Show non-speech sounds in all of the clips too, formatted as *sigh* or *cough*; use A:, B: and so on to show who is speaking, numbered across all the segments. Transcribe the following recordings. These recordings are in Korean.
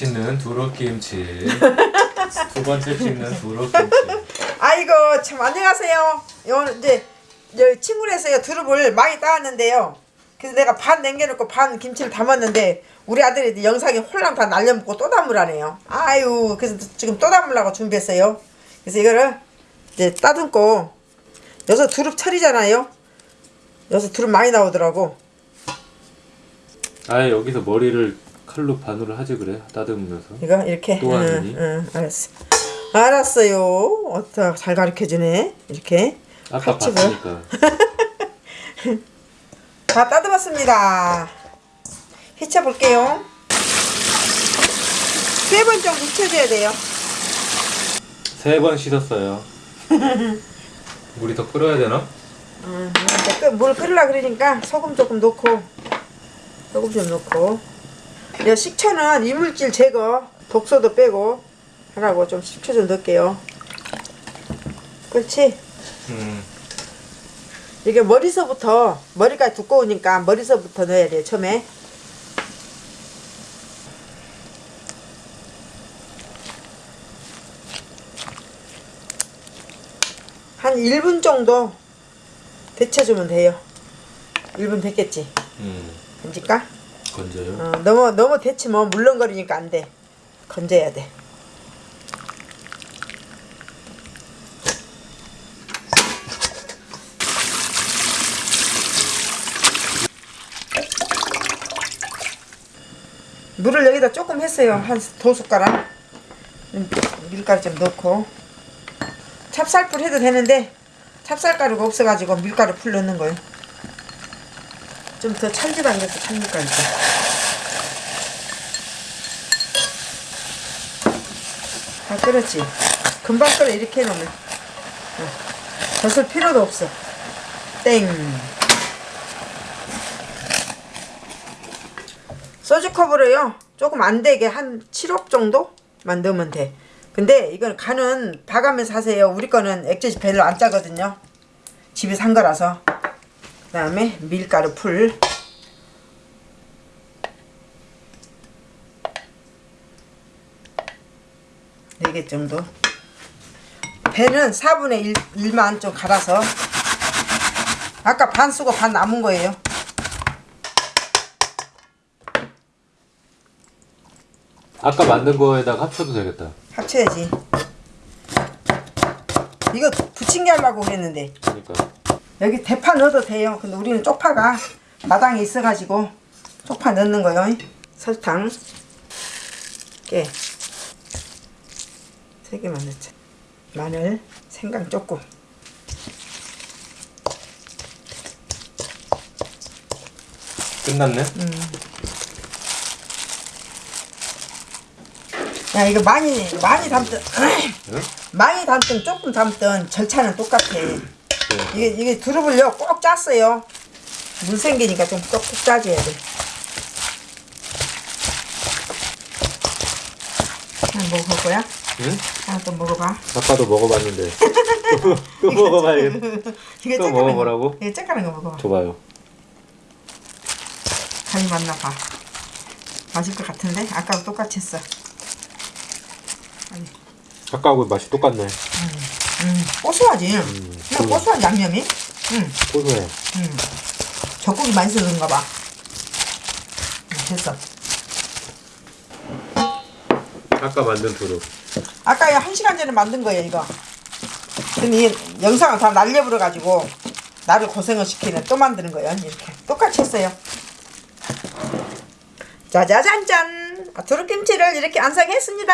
A: 찍는 두릅김치 *laughs* 두 번째 찍는 두릅김치
B: 아이고 참 안녕하세요. 요 이제 저 친구에서요 두릅을 많이 따왔는데요. 그래서 내가 반 남겨놓고 반 김치를 담았는데 우리 아들이 영상에 홀랑 다 날려먹고 또 담으라네요. 아유 그래서 지금 또 담으려고 준비했어요. 그래서 이거를 이제 따듬고 여기서 두릅 철이잖아요. 여기서 두릅 많이 나오더라고.
A: 아예 여기서 머리를 칼로 반으로 하지 그래 따듬으면서
B: 이거 이렇게.
A: 또 하느니?
B: 응, 응, 알았어. 알았어요. 어따 잘 가르쳐주네. 이렇게.
A: 아까. 봤으니까 *laughs*
B: 다 따듬었습니다. 휘쳐 볼게요. 세 번 정도 휘쳐줘야 돼요.
A: 세 번 씻었어요 *laughs* 물이 더 끓어야 되나?
B: 끓- 물 끓으려 그러니까 소금 조금 넣고 소금 좀 넣고 이 식초는 이물질 제거 독소도 빼고 하라고 좀 식초 좀 넣을게요. 그렇지?
A: 음
B: 이게 머리서부터 머리가 두꺼우니까 머리서부터 넣어야 돼요 처음에 한 1분 정도 데쳐주면 돼요 1분 됐겠지
A: 음,
B: 건질까?
A: 건져요?
B: 어, 너무 너무 데치면 물렁거리니까 안 돼. 건져야 돼. 물을 여기다 조금 했어요. 한 두 숟가락. 음, 밀가루 좀 넣고. 찹쌀풀 해도 되는데 찹쌀가루가 없어가지고 밀가루 풀 넣는 거예요 좀 더 찰지당겨서 찰밀가루 좀. 다 끓었지. 금방 끓어 이렇게 해놓으면. 어. 젖을 필요도 없어. 땡. 소주컵으로요. 조금 안 되게 한 7홉 정도만 넣으면 돼. 근데 이건 간은 봐가면서 하세요. 우리 거는 액젓이 별로 안 짜거든요. 집에 산 거라서 그 다음에 밀가루 풀. 네 개 정도. 배는 4분의 1, 1만 좀 갈아서. 아까 반 쓰고 반 남은 거예요.
A: 아까 만든 거에다가 합쳐도 되겠다.
B: 합쳐야지. 이거 부침개 하려고 그랬는데.
A: 그러니까
B: 여기 대파 넣어도 돼요. 근데 우리는 쪽파가 마당에 있어가지고 쪽파 넣는 거요. 설탕. 깨세 개만 넣자. 마늘 생강 조금.
A: 끝났네?
B: 야 이거 많이 많이 담든
A: 응? *clears throat*
B: 많이 담든 조금 담든 절차는 똑같아.
A: 네.
B: 이게 이게 두릅을요 꼭 짰어요. 물 생기니까 좀꼭 짜줘야 돼. 하나 먹어볼 거야?
A: 응?
B: 하나 또 먹어봐.
A: 아까도 먹어봤는데. *laughs* 또, 또 먹어봐야겠다.
B: 이게
A: 또 먹어보라고?
B: 거. 이게 쬐까는 거 먹어봐.
A: 줘봐요.
B: 간이 맞나 봐. 맛있을 것 같은데? 아까랑 똑같이 했어. 아니,
A: 아까하고 맛이 똑같네.
B: 음, 고소하지. 그냥
A: 그럼.
B: 고소한 양념이? 응,
A: 고소해.
B: 응. 젖국이 많이 쓰는가 봐. 응, 됐어.
A: 아까 만든 두릅
B: 아까 한 시간 전에 만든 거예요 이거. 근데 이 영상을 다 날려버려 가지고 나를 고생을 시키는 또 만드는 거예요 이렇게. 똑같이 했어요. 짜자잔짠. 아, 두릅김치를 이렇게 완성했습니다.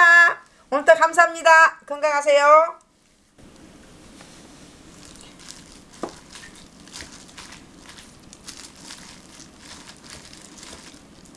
B: 오늘도 감사합니다. 건강하세요